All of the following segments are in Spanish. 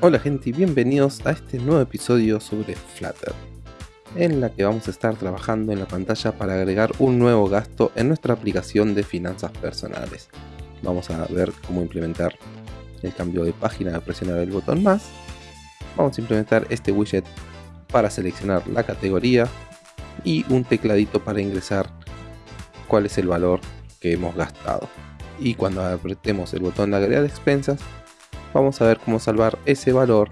Hola gente y bienvenidos a este nuevo episodio sobre Flutter, en la que vamos a estar trabajando en la pantalla para agregar un nuevo gasto en nuestra aplicación de finanzas personales. Vamos a ver cómo implementar el cambio de página al presionar el botón más. Vamos a implementar este widget para seleccionar la categoría y un tecladito para ingresar cuál es el valor que hemos gastado. Y cuando apretemos el botón de agregar expensas, vamos a ver cómo salvar ese valor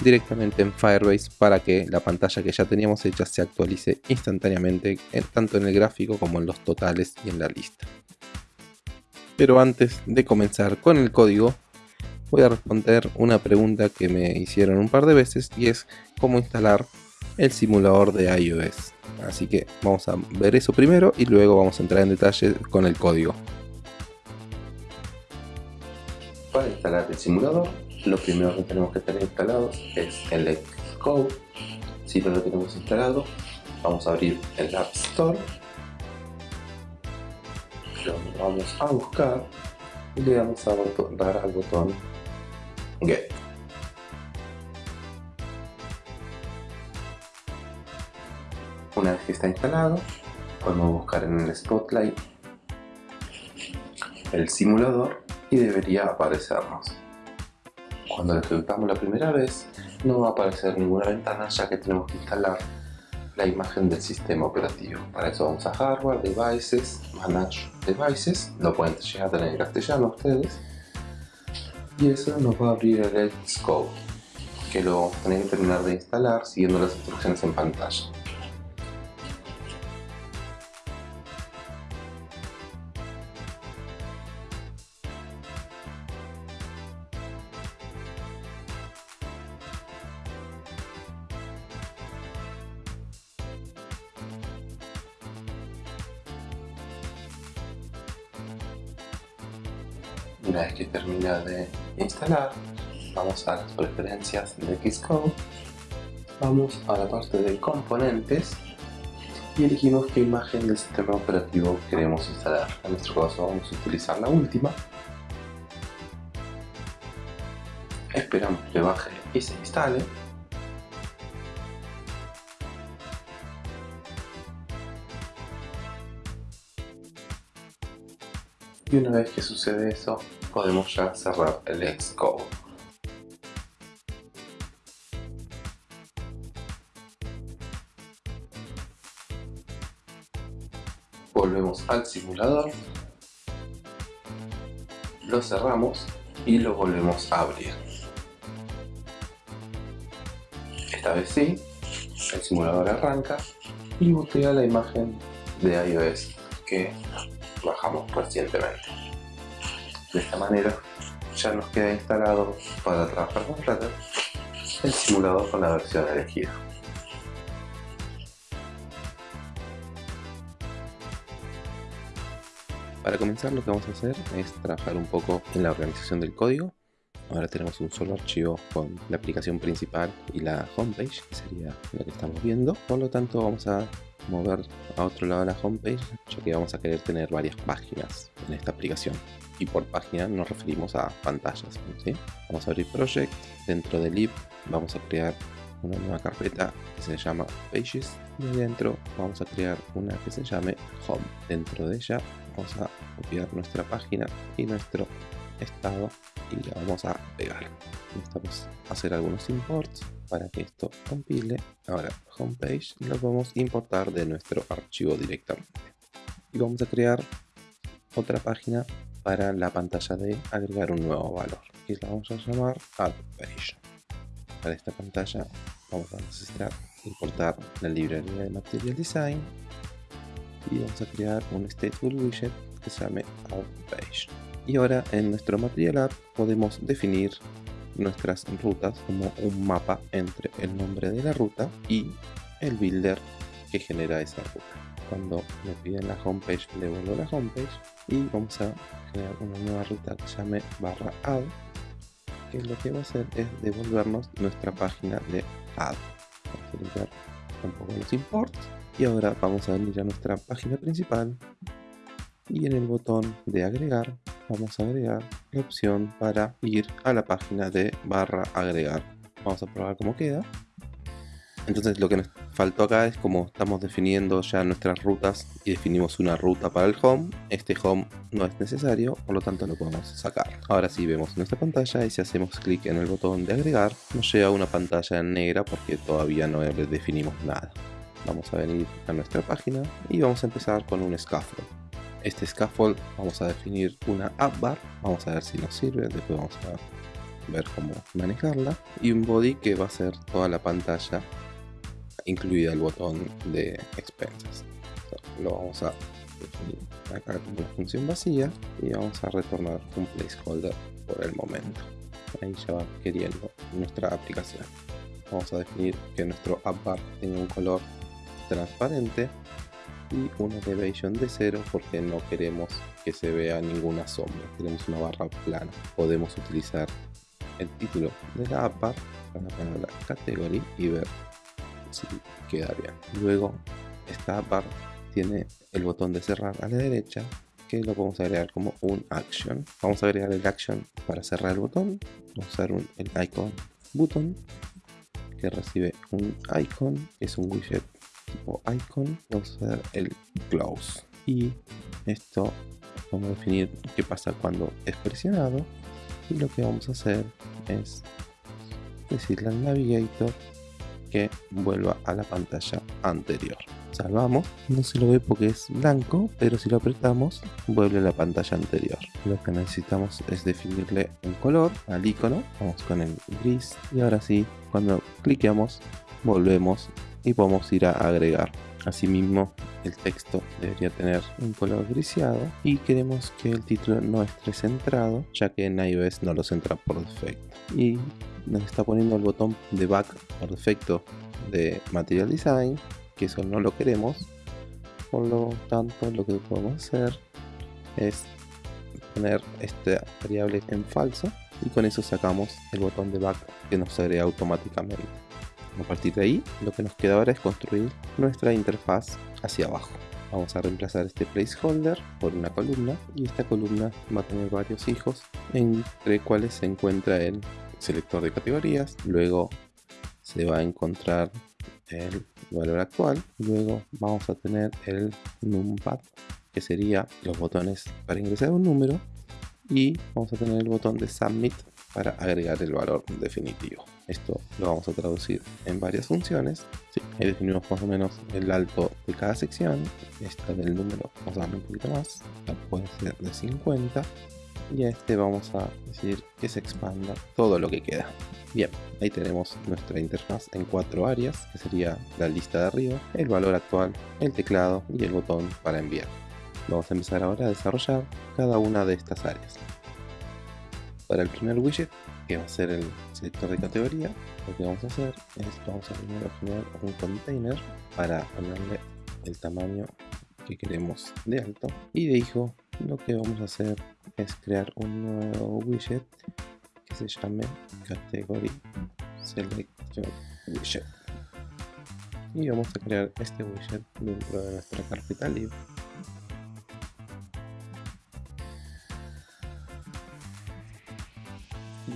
directamente en Firebase para que la pantalla que ya teníamos hecha se actualice instantáneamente tanto en el gráfico como en los totales y en la lista. Pero antes de comenzar con el código voy a responder una pregunta que me hicieron un par de veces y es cómo instalar el simulador de iOS. Así que vamos a ver eso primero y luego vamos a entrar en detalle con el código. Para instalar el simulador, lo primero que tenemos que tener instalado es el Xcode. Si no lo tenemos instalado, vamos a abrir el App Store. Lo vamos a buscar y le vamos a dar al botón Get. Una vez que está instalado, podemos buscar en el Spotlight el simulador debería aparecernos. Cuando lo ejecutamos la primera vez, no va a aparecer ninguna ventana ya que tenemos que instalar la imagen del sistema operativo. Para eso vamos a Hardware, Devices, Manage Devices, lo pueden llegar a tener en castellano ustedes. Y eso nos va a abrir el Xcode, que lo vamos a tener que terminar de instalar siguiendo las instrucciones en pantalla. Vamos a las preferencias de Xcode, vamos a la parte de componentes y elegimos qué imagen del sistema operativo queremos instalar. En nuestro caso vamos a utilizar la última. Esperamos que baje y se instale. y una vez que sucede eso podemos ya cerrar el Xcode. Volvemos al simulador, lo cerramos y lo volvemos a abrir. Esta vez sí, el simulador arranca y botea la imagen de iOS que bajamos recientemente. De esta manera ya nos queda instalado para trabajar con Flutter el simulador con la versión elegida. Para comenzar lo que vamos a hacer es trabajar un poco en la organización del código. Ahora tenemos un solo archivo con la aplicación principal y la homepage, que sería lo que estamos viendo. Por lo tanto vamos a mover a otro lado la homepage, ya que vamos a querer tener varias páginas en esta aplicación. Y por página nos referimos a pantallas. Vamos a abrir Project, dentro del lib vamos a crear una nueva carpeta que se llama Pages y dentro vamos a crear una que se llame Home. Dentro de ella vamos a copiar nuestra página y nuestro estado y la vamos a pegar. Necesitamos hacer algunos imports para que esto compile. Ahora, homepage lo vamos a importar de nuestro archivo directamente. Y vamos a crear otra página para la pantalla de agregar un nuevo valor. Y la vamos a llamar add. Para esta pantalla vamos a necesitar importar la librería de Material Design y vamos a crear un stateful widget que se llame add page. Y ahora en nuestro Material App podemos definir nuestras rutas como un mapa entre el nombre de la ruta y el builder que genera esa ruta. Cuando me piden la homepage, le vuelvo la homepage y vamos a generar una nueva ruta que llame barra add que lo que va a hacer es devolvernos nuestra página de add. Vamos a limpiar un poco los imports y ahora vamos a venir a nuestra página principal y en el botón de agregar vamos a agregar la opción para ir a la página de barra agregar. Vamos a probar cómo queda. Entonces lo que nos faltó acá es como estamos definiendo ya nuestras rutas y definimos una ruta para el home, este home no es necesario, por lo tanto lo podemos sacar. Ahora sí vemos nuestra pantalla y si hacemos clic en el botón de agregar, nos llega una pantalla negra porque todavía no definimos nada. Vamos a venir a nuestra página y vamos a empezar con un scaffold. Este scaffold vamos a definir una app bar, vamos a ver si nos sirve, después vamos a ver cómo manejarla y un body que va a ser toda la pantalla incluida el botón de expenses. lo vamos a definir acá como una función vacía y vamos a retornar un placeholder por el momento. Ahí ya va queriendo nuestra aplicación. Vamos a definir que nuestro app bar tenga un color transparente y una elevation de cero porque no queremos que se vea ninguna sombra, queremos una barra plana. Podemos utilizar el título de la app bar para la category y ver si queda bien. Luego esta bar tiene el botón de cerrar a la derecha que lo podemos agregar como un action. Vamos a agregar el action para cerrar el botón. Vamos a usar el icon button que recibe un icon, es un widget tipo icon. Vamos a hacer el close. Y esto vamos a definir qué pasa cuando es presionado. Y lo que vamos a hacer es decirle al navigator que vuelva a la pantalla anterior. Salvamos, no se lo ve porque es blanco, pero si lo apretamos vuelve a la pantalla anterior. Lo que necesitamos es definirle un color al icono, vamos con el gris y ahora sí, cuando cliqueamos volvemos y podemos ir a agregar. Asimismo, el texto debería tener un color griseado y queremos que el título no esté centrado, ya que en iOS no lo centra por defecto. Y nos está poniendo el botón de back por defecto de Material Design, que eso no lo queremos. Por lo tanto, lo que podemos hacer es poner esta variable en falso y con eso sacamos el botón de back que nos agrega automáticamente. A partir de ahí, lo que nos queda ahora es construir nuestra interfaz hacia abajo. Vamos a reemplazar este placeholder por una columna y esta columna va a tener varios hijos entre cuales se encuentra el selector de categorías, luego se va a encontrar el valor actual, luego vamos a tener el numpad que sería los botones para ingresar un número y vamos a tener el botón de submit para agregar el valor definitivo. Esto lo vamos a traducir en varias funciones. Sí, ahí definimos más o menos el alto de cada sección. Esta del número vamos a darle un poquito más. puede ser de 50 y a este vamos a decir que se expanda todo lo que queda. Bien, ahí tenemos nuestra interfaz en cuatro áreas, que sería la lista de arriba, el valor actual, el teclado y el botón para enviar. Vamos a empezar ahora a desarrollar cada una de estas áreas. Para el primer widget, que va a ser el selector de categoría, lo que vamos a hacer es vamos a primero generar un container para ponerle el tamaño que queremos de alto. Y de hijo lo que vamos a hacer es crear un nuevo widget que se llame category selection widget. Y vamos a crear este widget dentro de nuestra carpeta libre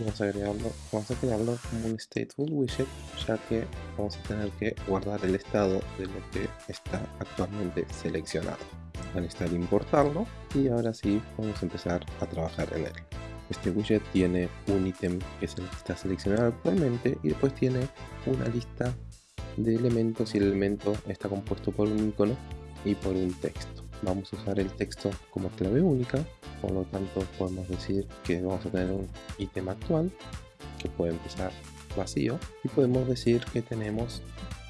vamos a agregarlo vamos a crearlo como un stateful widget ya que vamos a tener que guardar el estado de lo que está actualmente seleccionado. A necesitar importarlo y ahora sí vamos a empezar a trabajar en él. Este widget tiene un ítem que es el que está seleccionado actualmente y después tiene una lista de elementos y el elemento está compuesto por un icono y por un texto. Vamos a usar el texto como clave única por lo tanto podemos decir que vamos a tener un ítem actual que puede empezar vacío y podemos decir que tenemos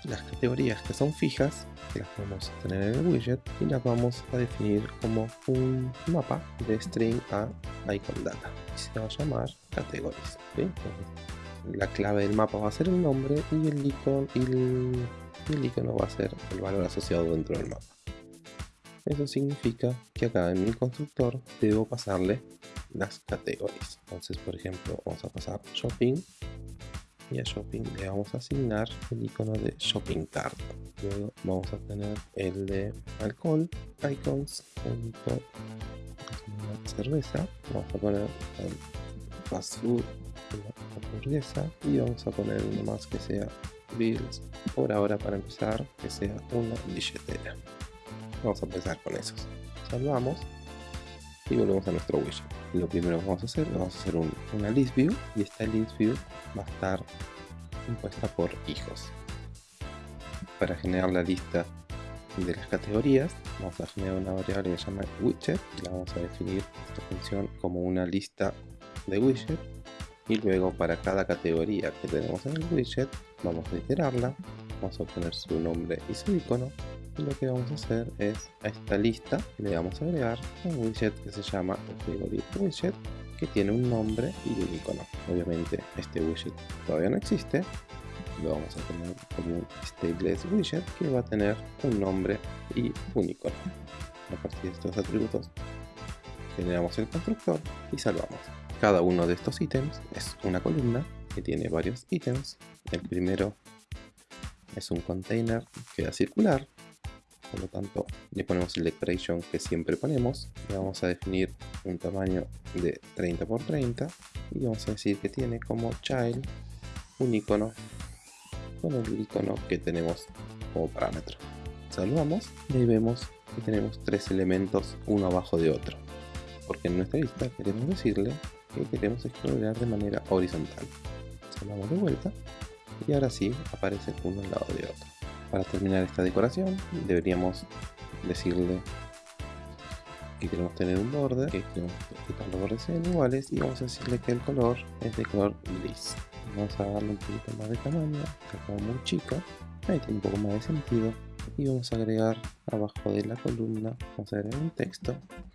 las categorías que son fijas que las podemos tener en el widget y las vamos a definir como un mapa de string a icon data. Y se va a llamar categories la clave del mapa va a ser el nombre y el icono y el icono va a ser el valor asociado dentro del mapa eso significa que acá en mi constructor debo pasarle las categorías. Entonces, por ejemplo, vamos a pasar shopping. Y a shopping le vamos a asignar el icono de shopping cart. Luego vamos a tener el de alcohol icons cerveza, vamos a poner fast food, una hamburguesa. Y vamos a poner uno más que sea bills. Por ahora para empezar que sea una billetera vamos a empezar con esos. Salvamos y volvemos a nuestro widget lo primero que vamos a hacer vamos a hacer una list view y esta list view va a estar compuesta por hijos. Para generar la lista de las categorías vamos a generar una variable que se llama widget y la vamos a definir esta función como una lista de widget. Y luego para cada categoría que tenemos en el widget vamos a iterarla vamos a obtener su nombre y su icono lo que vamos a hacer es a esta lista le vamos a agregar un widget que se llama category widget que tiene un nombre y un icono obviamente este widget todavía no existe lo vamos a tener como un stateless widget que va a tener un nombre y un icono a partir de estos atributos generamos el constructor y salvamos cada uno de estos ítems es una columna que tiene varios ítems. El primero es un container que da circular. Por lo tanto, le ponemos el decoration que siempre ponemos. Le vamos a definir un tamaño de 30 x 30 y vamos a decir que tiene como child un icono con el icono que tenemos como parámetro. Salvamos y ahí vemos que tenemos tres elementos uno abajo de otro. Porque en nuestra lista queremos decirle que queremos explorar de manera horizontal. Salvamos de vuelta y ahora sí aparece uno al lado de otro. Para terminar esta decoración deberíamos decirle que queremos tener un borde, que queremos que los bordes sean iguales y vamos a decirle que el color es de color gris. Vamos a darle un poquito más de tamaño, está como muy chico, ahí tiene un poco más de sentido y vamos a agregar abajo de la columna, vamos a agregar un texto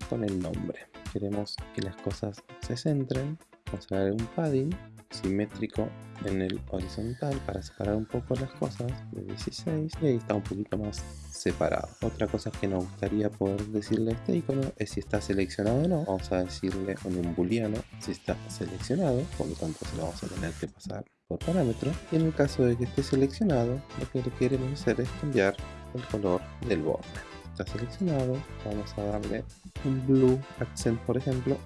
con el nombre queremos que las cosas se centren, vamos a dar un padding simétrico en el horizontal para separar un poco las cosas de 16 y ahí está un poquito más separado. Otra cosa que nos gustaría poder decirle a este icono es si está seleccionado o no. Vamos a decirle en un booleano si está seleccionado, por lo tanto se lo vamos a tener que pasar por parámetro. Y en el caso de que esté seleccionado, lo que queremos hacer es cambiar el color del borde está seleccionado vamos a darle un blue accent por ejemplo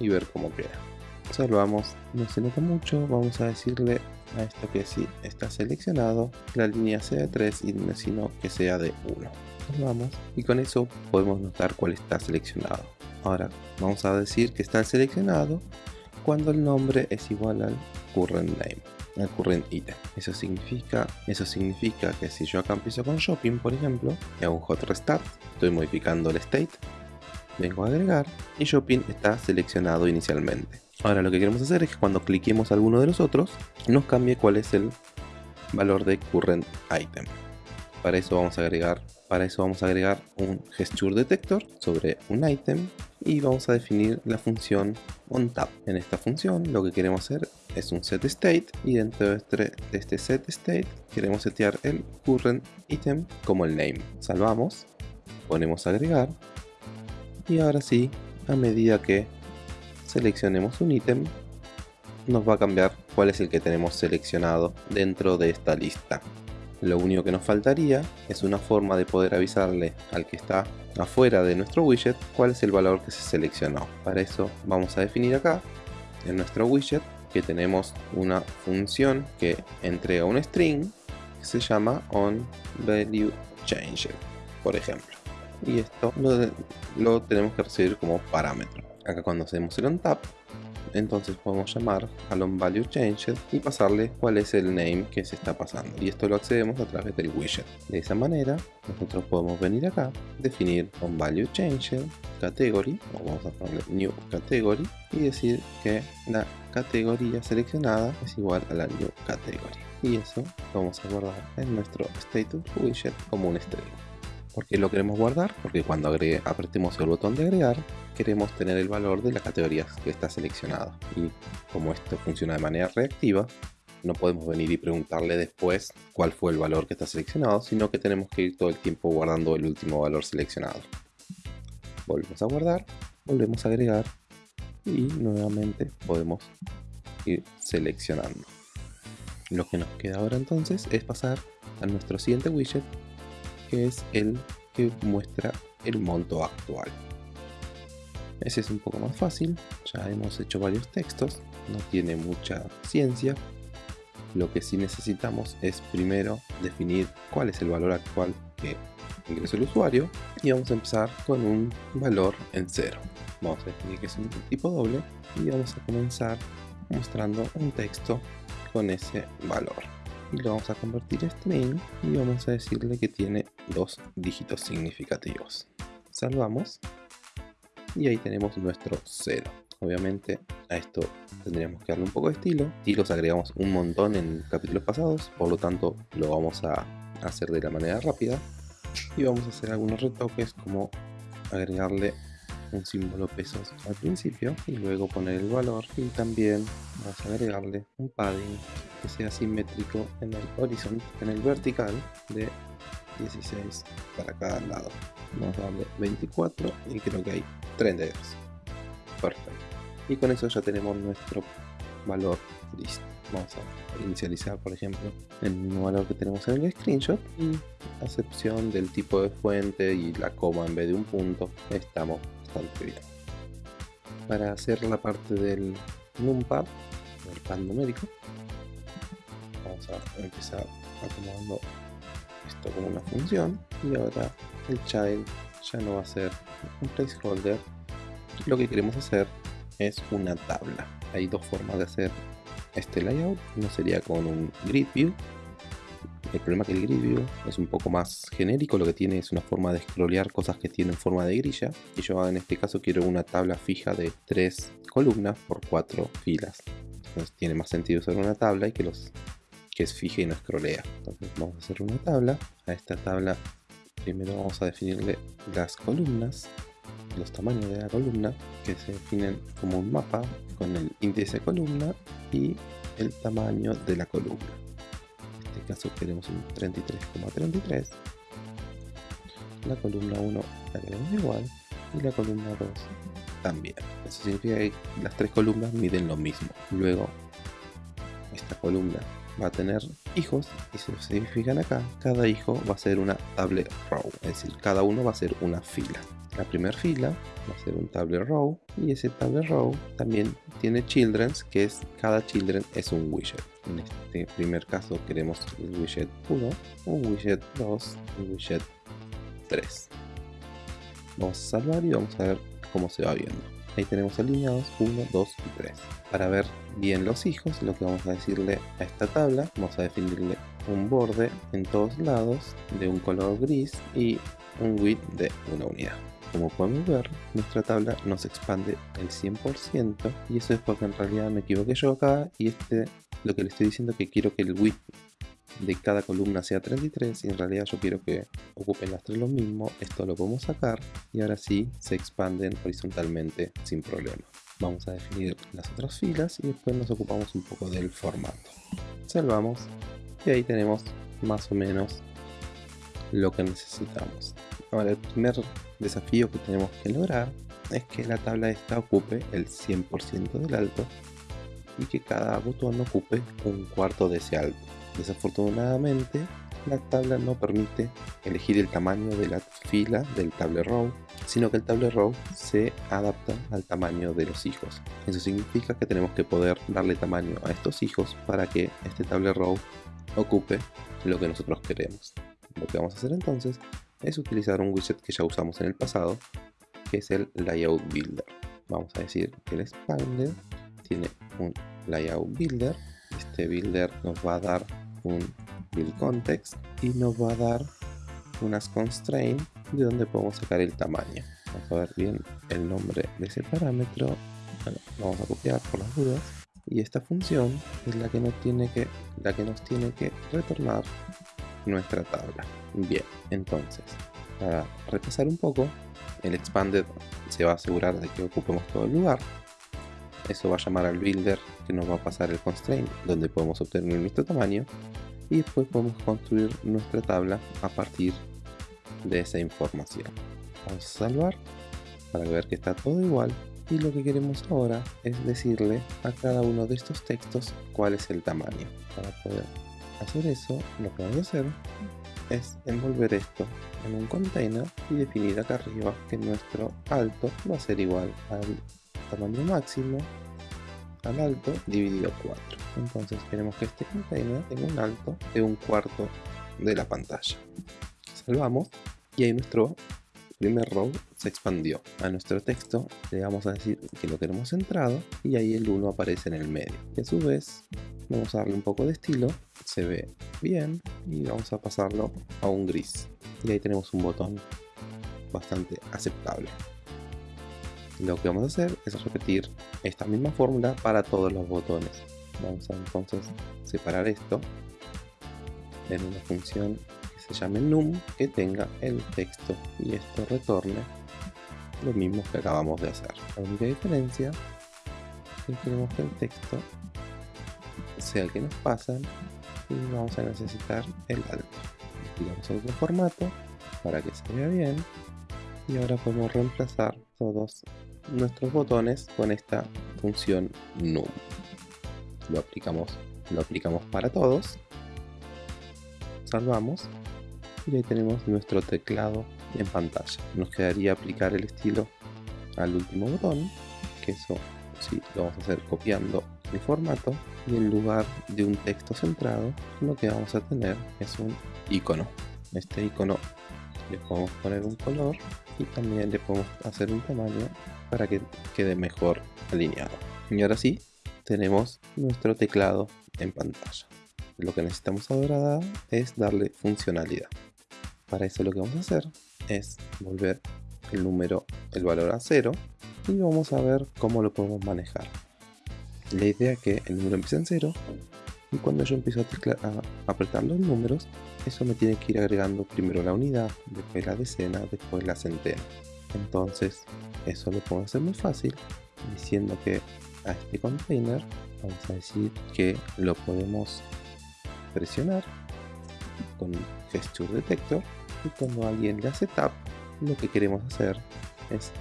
y ver cómo queda salvamos no se nota mucho vamos a decirle a esto que si está seleccionado la línea sea de 3 y sino que sea de 1 salvamos y con eso podemos notar cuál está seleccionado ahora vamos a decir que está seleccionado cuando el nombre es igual al current name al current item. Eso significa, eso significa que si yo acá empiezo con shopping, por ejemplo, y hago un hot restart, estoy modificando el state, vengo a agregar y shopping está seleccionado inicialmente. Ahora lo que queremos hacer es que cuando cliquemos alguno de los otros, nos cambie cuál es el valor de current item. Para eso vamos a agregar, para eso vamos a agregar un gesture detector sobre un item y vamos a definir la función onTap. En esta función lo que queremos hacer es un set state y dentro de este, este set state queremos setear el current item como el name. Salvamos, ponemos agregar y ahora sí, a medida que seleccionemos un ítem, nos va a cambiar cuál es el que tenemos seleccionado dentro de esta lista. Lo único que nos faltaría es una forma de poder avisarle al que está afuera de nuestro widget cuál es el valor que se seleccionó. Para eso vamos a definir acá en nuestro widget que tenemos una función que entrega un string que se llama onValueChanger, por ejemplo. Y esto lo tenemos que recibir como parámetro. Acá cuando hacemos el onTap entonces podemos llamar al onValueChanger y pasarle cuál es el name que se está pasando. Y esto lo accedemos a través del widget. De esa manera nosotros podemos venir acá definir onValueChanger category o vamos a ponerle new category y decir que la categoría seleccionada es igual a la new category. Y eso lo vamos a guardar en nuestro status widget como un string ¿Por qué lo queremos guardar? Porque cuando apretemos el botón de agregar, queremos tener el valor de la categoría que está seleccionada. Y como esto funciona de manera reactiva, no podemos venir y preguntarle después cuál fue el valor que está seleccionado, sino que tenemos que ir todo el tiempo guardando el último valor seleccionado. Volvemos a guardar, volvemos a agregar y nuevamente podemos ir seleccionando. Lo que nos queda ahora entonces es pasar a nuestro siguiente widget que es el que muestra el monto actual. Ese es un poco más fácil, ya hemos hecho varios textos, no tiene mucha ciencia. Lo que sí necesitamos es primero definir cuál es el valor actual que ingresó el usuario y vamos a empezar con un valor en cero. Vamos a definir que es un tipo doble y vamos a comenzar mostrando un texto con ese valor y lo vamos a convertir a string y vamos a decirle que tiene dos dígitos significativos. Salvamos y ahí tenemos nuestro 0 obviamente a esto tendríamos que darle un poco de estilo y los agregamos un montón en capítulos pasados por lo tanto lo vamos a hacer de la manera rápida y vamos a hacer algunos retoques como agregarle un símbolo pesos al principio y luego poner el valor y también vamos a agregarle un padding que sea simétrico en el horizonte, en el vertical de 16 para cada lado. Vamos a darle 24 y creo que hay 32 perfecto. Y con eso ya tenemos nuestro valor listo. Vamos a inicializar por ejemplo el mismo valor que tenemos en el screenshot. Y a excepción del tipo de fuente y la coma en vez de un punto estamos bastante bien. Para hacer la parte del numpad del pad numérico vamos a empezar acomodando esto como una función y ahora el child ya no va a ser un placeholder. Lo que queremos hacer es una tabla. Hay dos formas de hacer este layout. Uno sería con un grid view. El problema es que el grid view es un poco más genérico, lo que tiene es una forma de scrollear cosas que tienen forma de grilla. Y yo en este caso quiero una tabla fija de tres columnas por cuatro filas. Entonces tiene más sentido usar una tabla y que los que es fija y no scrollea entonces vamos a hacer una tabla a esta tabla primero vamos a definirle las columnas, los tamaños de la columna, que se definen como un mapa con el índice de columna y el tamaño de la columna. En este caso queremos un 33,33. La columna 1 la queremos igual y la columna 2 también. Eso significa que las tres columnas miden lo mismo. Luego, esta columna va a tener hijos y si se fijan acá, cada hijo va a ser una table row, es decir, cada uno va a ser una fila. La primera fila va a ser un table row y ese table row también tiene children, que es cada children es un widget. En este primer caso queremos el widget 1, un widget 2, un widget 3. Vamos a salvar y vamos a ver cómo se va viendo. Ahí tenemos alineados 1, 2 y 3. Para ver bien los hijos, lo que vamos a decirle a esta tabla, vamos a definirle un borde en todos lados de un color gris y un width de una unidad. Como podemos ver, nuestra tabla nos expande el 100% y eso es porque en realidad me equivoqué yo acá y este lo que le estoy diciendo es que quiero que el width de cada columna sea 33 y en realidad yo quiero que ocupen las tres lo mismo, esto lo podemos sacar y ahora sí se expanden horizontalmente sin problema. Vamos a definir las otras filas y después nos ocupamos un poco del formato. Salvamos y ahí tenemos más o menos lo que necesitamos. Ahora el primer desafío que tenemos que lograr es que la tabla esta ocupe el 100% del alto y que cada botón ocupe un cuarto de ese alto. Desafortunadamente, la tabla no permite elegir el tamaño de la fila del table row, sino que el table row se adapta al tamaño de los hijos. Eso significa que tenemos que poder darle tamaño a estos hijos para que este table row ocupe lo que nosotros queremos. Lo que vamos a hacer entonces es utilizar un widget que ya usamos en el pasado, que es el Layout Builder. Vamos a decir que el Expander tiene un Layout Builder. Este builder nos va a dar un build context y nos va a dar unas constraints de donde podemos sacar el tamaño. Vamos a ver bien el nombre de ese parámetro. vamos a copiar por las dudas. Y esta función es la que nos tiene que, la que, nos tiene que retornar nuestra tabla. Bien, entonces, para repasar un poco, el expanded se va a asegurar de que ocupemos todo el lugar. Eso va a llamar al builder que nos va a pasar el constraint donde podemos obtener nuestro tamaño y después podemos construir nuestra tabla a partir de esa información. Vamos a salvar para ver que está todo igual y lo que queremos ahora es decirle a cada uno de estos textos cuál es el tamaño para poder hacer eso, lo que vamos a hacer es envolver esto en un container y definir acá arriba que nuestro alto va a ser igual al tamaño máximo al alto dividido 4 entonces queremos que este container tenga un alto de un cuarto de la pantalla. Salvamos y ahí nuestro primer row se expandió. A nuestro texto le vamos a decir que lo queremos centrado y ahí el 1 aparece en el medio. Y a su vez vamos a darle un poco de estilo. Se ve bien y vamos a pasarlo a un gris. Y ahí tenemos un botón bastante aceptable lo que vamos a hacer es repetir esta misma fórmula para todos los botones. Vamos a entonces separar esto en una función que se llame num que tenga el texto y esto retorne lo mismo que acabamos de hacer. La única diferencia es que queremos que el texto sea el que nos pasan y vamos a necesitar el alto. A otro formato para que se vea bien y ahora podemos reemplazar todos nuestros botones con esta función num. Lo aplicamos lo aplicamos para todos. Salvamos. Y ahí tenemos nuestro teclado en pantalla. Nos quedaría aplicar el estilo al último botón que eso sí lo vamos a hacer copiando el formato. Y en lugar de un texto centrado lo que vamos a tener es un icono. Este icono le podemos poner un color y también le podemos hacer un tamaño para que quede mejor alineado. Y ahora sí tenemos nuestro teclado en pantalla. Lo que necesitamos ahora es darle funcionalidad. Para eso lo que vamos a hacer es volver el número el valor a cero y vamos a ver cómo lo podemos manejar. La idea es que el número empiece en cero y cuando yo empiezo a, apretar los números eso me tiene que ir agregando primero la unidad, después la decena, después la centena entonces eso lo puedo hacer muy fácil diciendo que a este container vamos a decir que lo podemos presionar con gesture detector y cuando alguien le hace tap lo que queremos hacer es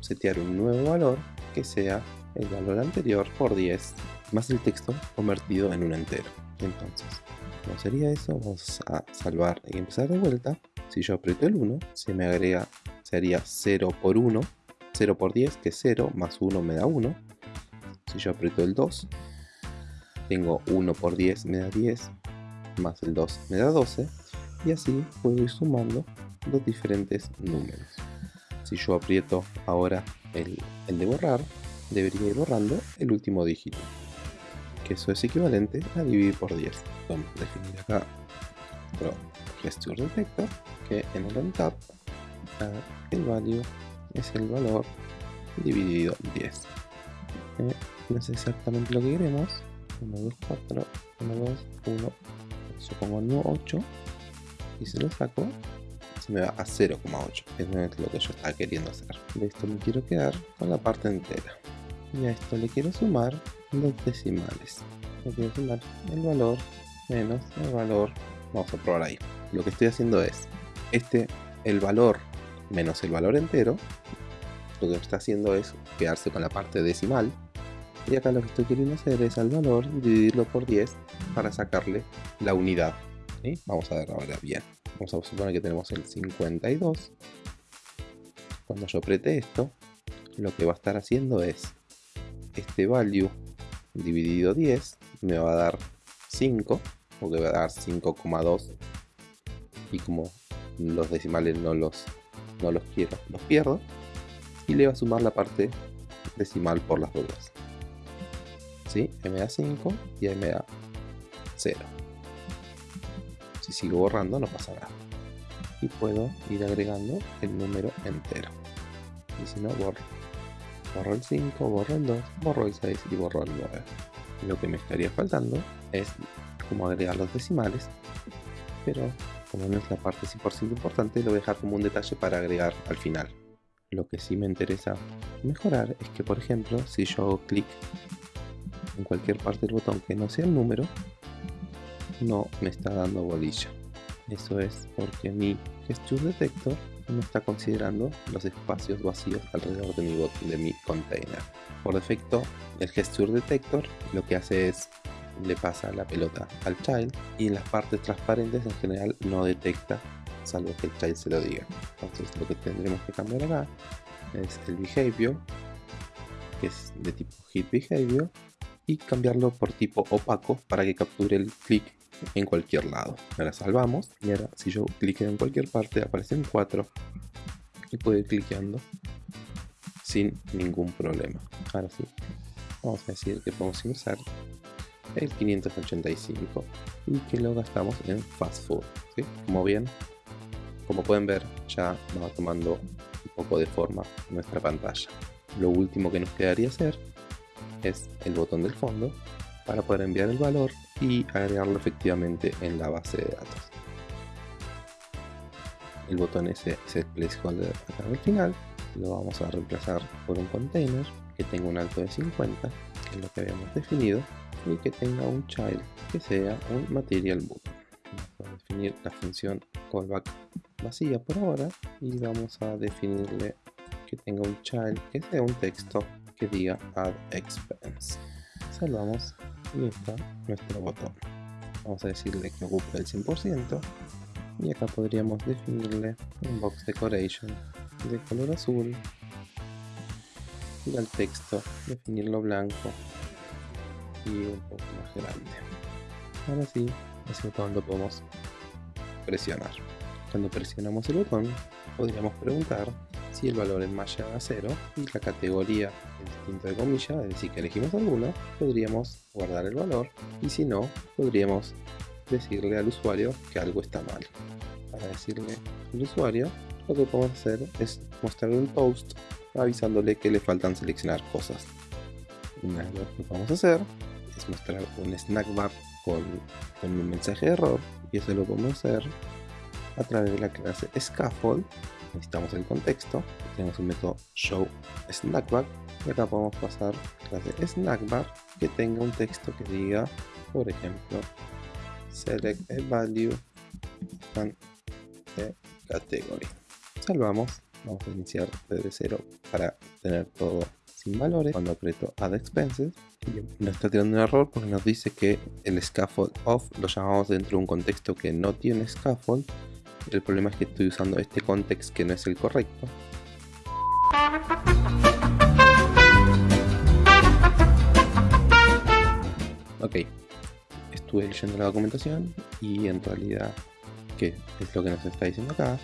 setear un nuevo valor que sea el valor anterior por 10 más el texto convertido en un entero. Entonces, ¿cómo sería eso? Vamos a salvar y empezar de vuelta. Si yo aprieto el 1, se me agrega, sería 0 por 1, 0 por 10, que es 0, más 1 me da 1. Si yo aprieto el 2, tengo 1 por 10 me da 10, más el 2 me da 12, y así puedo ir sumando los diferentes números. Si yo aprieto ahora el, el de borrar, debería ir borrando el último dígito que eso es equivalente a dividir por 10 vamos a definir acá otro gesture detector que en el untap el value es el valor dividido 10 eh, no es exactamente lo que queremos. 1, 2, 4, 1, 2, 1 supongo 8 y se lo saco. Se me va a 0,8 que no es lo que yo estaba queriendo hacer. De esto me quiero quedar con la parte entera. Y a esto le quiero sumar los decimales. Le quiero sumar el valor menos el valor. Vamos a probar ahí. Lo que estoy haciendo es este el valor menos el valor entero lo que está haciendo es quedarse con la parte decimal. Y acá lo que estoy queriendo hacer es al valor dividirlo por 10 para sacarle la unidad. Vamos a ver ahora bien. Vamos a suponer que tenemos el 52 cuando yo apriete esto lo que va a estar haciendo es este value dividido 10 me va a dar 5 porque va a dar 5,2 y como los decimales no los, no los quiero, los pierdo. Y le va a sumar la parte decimal por las dudas. ¿sí? me da 5 y me da 0 si sigo borrando no pasa nada. Y puedo ir agregando el número entero. Y si no borro. Borro el 5, borro el 2, borro el 6 y borro el 9. Lo que me estaría faltando es como agregar los decimales, pero como no es la parte 100% importante, lo voy a dejar como un detalle para agregar al final. Lo que sí me interesa mejorar es que, por ejemplo, si yo hago clic en cualquier parte del botón que no sea el número, no me está dando bolilla. Eso es porque mi gesture detector no está considerando los espacios vacíos alrededor de mi, de mi container. Por defecto, el gesture detector lo que hace es le pasa la pelota al child y en las partes transparentes en general no detecta salvo que el child se lo diga. Entonces lo que tendremos que cambiar acá es el behavior que es de tipo hit behavior y cambiarlo por tipo opaco para que capture el clic en cualquier lado. Ahora salvamos y ahora si yo clique en cualquier parte aparecen 4 y puedo ir cliqueando sin ningún problema. Ahora sí, vamos a decir que podemos ingresar el 585 y que lo gastamos en fast food. Como bien, como pueden ver ya va tomando un poco de forma nuestra pantalla. Lo último que nos quedaría hacer es el botón del fondo para poder enviar el valor y agregarlo efectivamente en la base de datos. El botón ese es el placeholder acá al final, lo vamos a reemplazar por un container que tenga un alto de 50, que es lo que habíamos definido, y que tenga un child que sea un material boot. Vamos a definir la función callback vacía por ahora y vamos a definirle que tenga un child que sea un texto que diga add expense. Salvamos y está nuestro botón. Vamos a decirle que ocupe el 100% y acá podríamos definirle un box decoration de color azul y al texto definirlo blanco y un poco más grande. Ahora sí, ese botón lo podemos presionar. Cuando presionamos el botón, podríamos preguntar si el valor en más llega a 0 y la categoría distinto de comillas, es decir que elegimos alguna, podríamos guardar el valor y si no, podríamos decirle al usuario que algo está mal. Para decirle al usuario, lo que podemos hacer es mostrarle un post avisándole que le faltan seleccionar cosas. Una lo que vamos a hacer es mostrar un snack bar con, con un mensaje de error y eso lo podemos hacer a través de la clase scaffold. Necesitamos el contexto. Tenemos un método show snackbar y acá podemos pasar clase snackbar que tenga un texto que diga por ejemplo select a value and category. Salvamos. Vamos a iniciar desde cero para tener todo sin valores cuando aprieto add expenses nos está tirando un error porque nos dice que el scaffold off lo llamamos dentro de un contexto que no tiene scaffold el problema es que estoy usando este context que no es el correcto. Ok, estuve leyendo la documentación y en realidad, ¿qué es lo que nos está diciendo acá?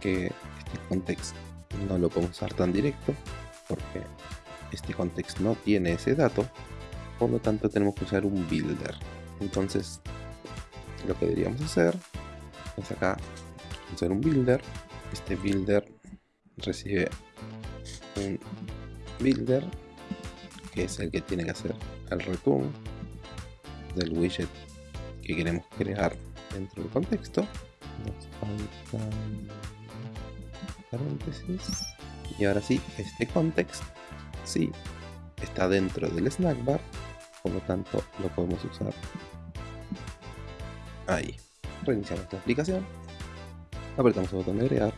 Que este context no lo podemos usar tan directo porque este context no tiene ese dato, por lo tanto tenemos que usar un builder. Entonces, lo que deberíamos hacer es acá hacer un builder. Este builder recibe un builder que es el que tiene que hacer el return del widget que queremos crear dentro del contexto. Paréntesis y ahora sí este context sí está dentro del snack bar por lo tanto lo podemos usar ahí. Reiniciamos la aplicación. Apretamos el botón de agregar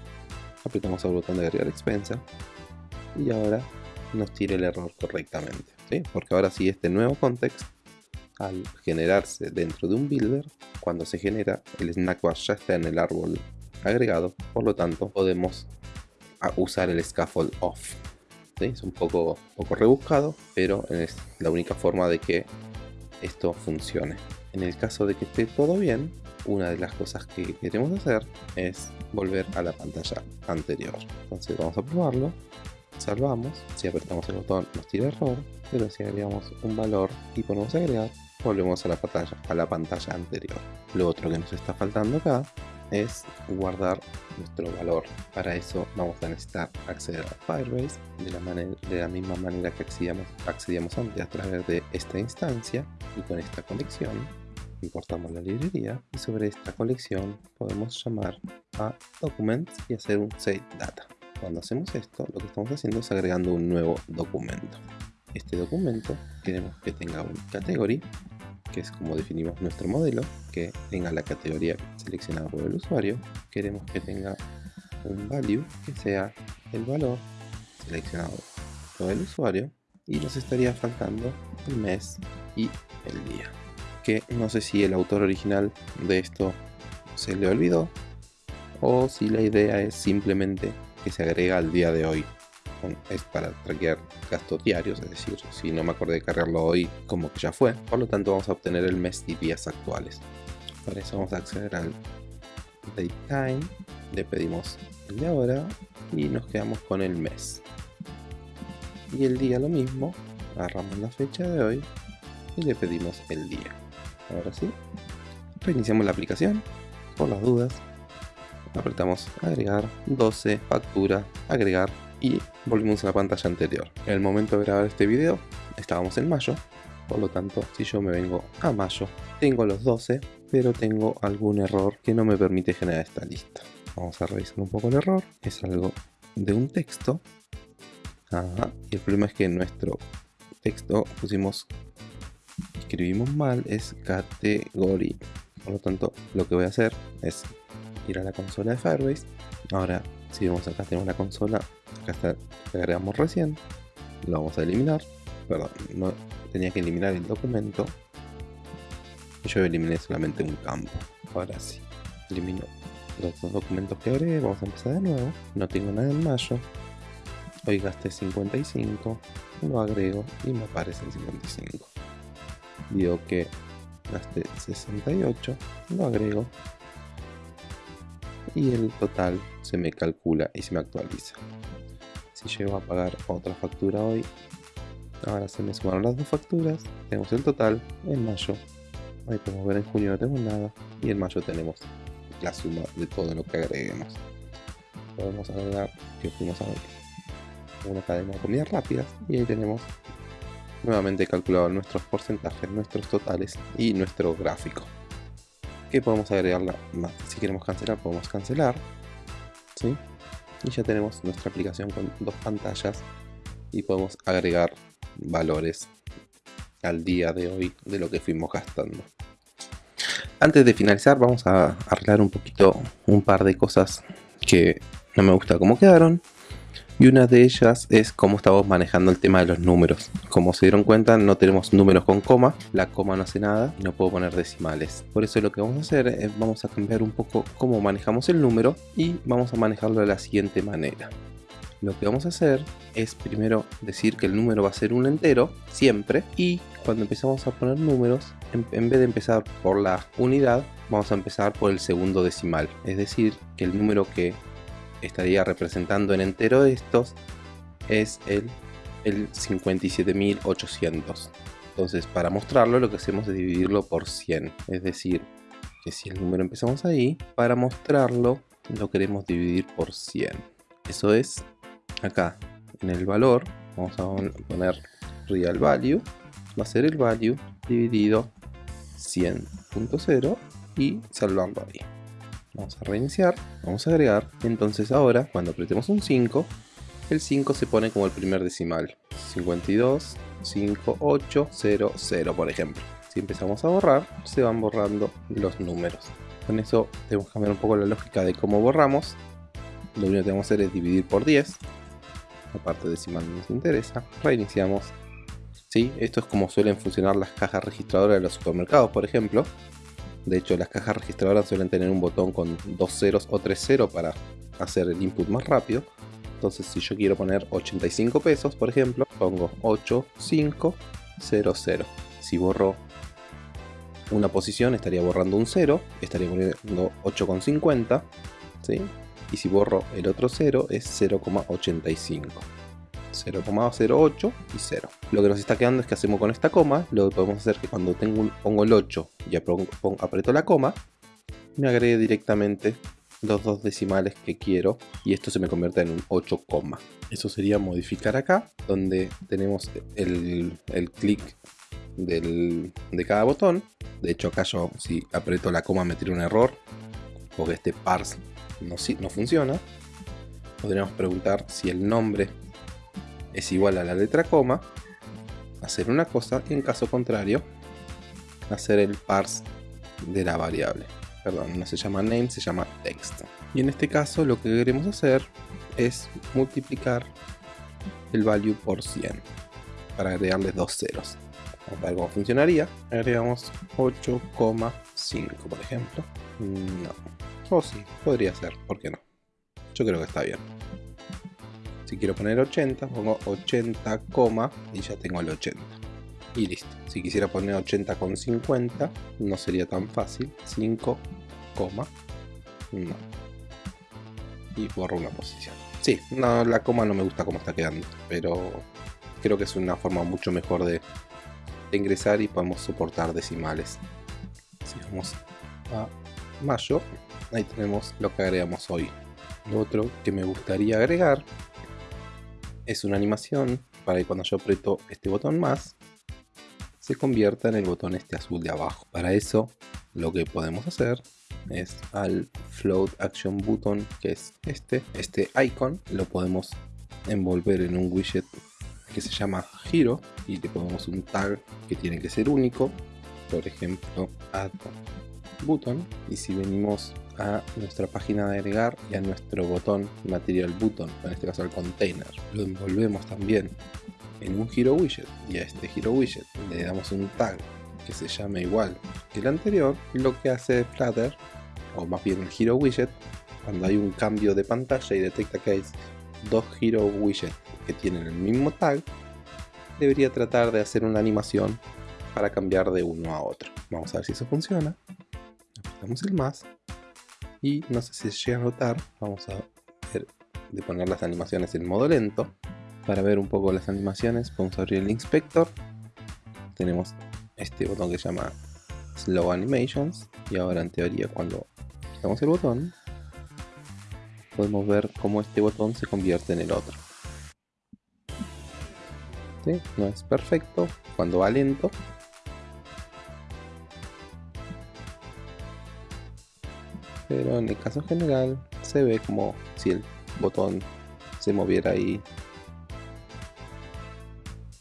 apretamos el botón de agregar expensa y ahora nos tira el error correctamente porque ahora sí este nuevo context al generarse dentro de un builder cuando se genera el snack bar ya está en el árbol agregado por lo tanto podemos usar el scaffold off es un poco, poco rebuscado pero es la única forma de que esto funcione en el caso de que esté todo bien una de las cosas que queremos hacer es volver a la pantalla anterior. Entonces vamos a probarlo, salvamos, si apretamos el botón nos tira error, pero si agregamos un valor y ponemos agregar, volvemos a la pantalla, a la pantalla anterior. Lo otro que nos está faltando acá es guardar nuestro valor. Para eso vamos a necesitar acceder a Firebase de la, de la misma manera que accedíamos, accedíamos antes a través de esta instancia y con esta conexión importamos la librería y sobre esta colección podemos llamar a documents y hacer un save data. Cuando hacemos esto, lo que estamos haciendo es agregando un nuevo documento. Este documento queremos que tenga un category, que es como definimos nuestro modelo, que tenga la categoría seleccionada por el usuario. Queremos que tenga un value, que sea el valor seleccionado por el usuario. Y nos estaría faltando el mes y el día. que no sé si el autor original de esto se le olvidó o si la idea es simplemente que se agrega al día de hoy. Es para traquear gastos diarios, es decir, si no me acordé de cargarlo hoy, como que ya fue. Por lo tanto vamos a obtener el mes y días actuales. Para eso vamos a acceder al date time, le pedimos el de ahora y nos quedamos con el mes. Y el día lo mismo, agarramos la fecha de hoy y le pedimos el día. Ahora sí, reiniciamos la aplicación, por las dudas, apretamos agregar, 12, factura, agregar y volvimos a la pantalla anterior. En el momento de grabar este video estábamos en mayo, por lo tanto si yo me vengo a mayo, tengo los 12, pero tengo algún error que no me permite generar esta lista. Vamos a revisar un poco el error, es algo de un texto. y el problema es que nuestro texto pusimos, escribimos mal, es category. Por lo tanto, lo que voy a hacer es ir a la consola de Firebase. Ahora, si vemos acá tenemos la consola, acá está que agregamos recién. Lo vamos a eliminar. Perdón, no tenía que eliminar el documento. Yo eliminé solamente un campo. Ahora sí, elimino los dos documentos que agregué. Vamos a empezar de nuevo. No tengo nada en mayo. Hoy gasté 55. Lo agrego y me aparece en 55. Digo que gasté 68. Lo agrego y el total se me calcula y se me actualiza. Si llego a pagar otra factura hoy, ahora se me sumaron las dos facturas, tenemos el total en mayo. Ahí podemos ver en junio no tenemos nada y en mayo tenemos la suma de todo lo que agreguemos. Podemos agregar que fuimos a una cadena de comidas rápidas y ahí tenemos nuevamente calculado nuestros porcentajes, nuestros totales y nuestro gráfico que podemos agregarla más. Si queremos cancelar, podemos cancelar. ¿sí? Y ya tenemos nuestra aplicación con dos pantallas y podemos agregar valores al día de hoy de lo que fuimos gastando. Antes de finalizar vamos a arreglar un poquito un par de cosas que no me gusta cómo quedaron y una de ellas es cómo estamos manejando el tema de los números. Como se dieron cuenta no tenemos números con coma, la coma no hace nada y no puedo poner decimales. Por eso lo que vamos a hacer es vamos a cambiar un poco cómo manejamos el número y vamos a manejarlo de la siguiente manera. Lo que vamos a hacer es primero decir que el número va a ser un entero, siempre, y cuando empezamos a poner números, en, en, vez de empezar por la unidad, vamos a empezar por el segundo decimal. Es decir, que el número que estaría representando en entero estos es el, el 57.800. Entonces para mostrarlo lo que hacemos es dividirlo por 100. Es decir, que si el número empezamos ahí, para mostrarlo lo queremos dividir por 100. Eso es acá en el valor, vamos a poner real value, va a ser el value dividido 100.0 y salvarlo ahí. Vamos a reiniciar, vamos a agregar. Entonces ahora, cuando apretemos un 5, el 5 se pone como el primer decimal. 52, 5, 8, 0, 0, por ejemplo. Si empezamos a borrar, se van borrando los números. Con eso tenemos que cambiar un poco la lógica de cómo borramos. Lo único que tenemos que hacer es dividir por 10. La parte decimal no nos interesa. Reiniciamos. ¿Sí? Esto es como suelen funcionar las cajas registradoras de los supermercados, por ejemplo. De hecho, las cajas registradoras suelen tener un botón con dos ceros o tres ceros para hacer el input más rápido. Entonces, si yo quiero poner 85 pesos, por ejemplo, pongo 8500. Si borro una posición, estaría borrando un 0, estaría poniendo 8,50. ¿sí? Y si borro el otro 0, es 0,85. 0,08 y 0. Lo que nos está quedando es que hacemos con esta coma, lo que podemos hacer es que cuando tengo pongo el 8 y aprieto la coma, me agregue directamente los dos decimales que quiero y esto se me convierte en un 8, eso sería modificar acá donde tenemos el, el clic de cada botón. De hecho acá yo si aprieto la coma me tira un error porque este parse no, no funciona. Podríamos preguntar si el nombre es igual a la letra coma, hacer una cosa y en caso contrario, hacer el parse de la variable. Perdón, no se llama name, se llama text. Y en este caso lo que queremos hacer es multiplicar el value por 100 para agregarle dos ceros. Vamos a ver cómo funcionaría. Agregamos 8,5 por ejemplo. No. O sí, podría ser, ¿por qué no? Yo creo que está bien. Si quiero poner 80, pongo 80, y ya tengo el 80. Y listo. Si quisiera poner 80 con 50, no sería tan fácil. 5, no. Y borro una posición. Sí, no, la coma no me gusta cómo está quedando, pero creo que es una forma mucho mejor de, ingresar y podemos soportar decimales. Si vamos a mayo, ahí tenemos lo que agregamos hoy. Lo otro que me gustaría agregar es una animación para que cuando yo aprieto este botón más, se convierta en el botón este azul de abajo. Para eso, lo que podemos hacer es al float action button que es este este icon lo podemos envolver en un widget que se llama giro y le ponemos un tag que tiene que ser único por ejemplo add button y si venimos a nuestra página de agregar y a nuestro botón material button en este caso al container lo envolvemos también en un giro widget y a este giro widget le damos un tag que se llame igual que el anterior lo que hace Flutter o más bien el Hero Widget, cuando hay un cambio de pantalla y detecta que hay dos Hero Widgets que tienen el mismo tag, debería tratar de hacer una animación para cambiar de uno a otro. Vamos a ver si eso funciona. Apretamos el más y no sé si llega a notar, vamos a de poner las animaciones en modo lento. Para ver un poco las animaciones, vamos abrir el inspector. Tenemos este botón que se llama Slow Animations y ahora en teoría cuando Damos el botón, podemos ver cómo este botón se convierte en el otro. No es perfecto cuando va lento. Pero en el caso general se ve como si el botón se moviera ahí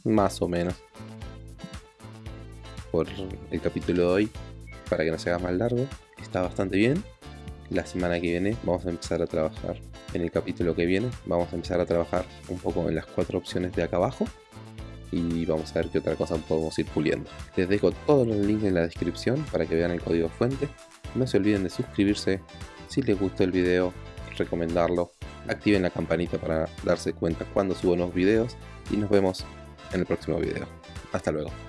más o menos por el capítulo de hoy. Para que no se haga más largo está bastante bien. La semana que viene vamos a empezar a trabajar en el capítulo que viene. Vamos a empezar a trabajar un poco en las cuatro opciones de acá abajo y vamos a ver qué otra cosa podemos ir puliendo. Les dejo todos los links en la descripción para que vean el código fuente no se olviden de suscribirse si les gustó el video recomendarlo activen la campanita para darse cuenta cuando subo nuevos videos y nos vemos en el próximo video. Hasta luego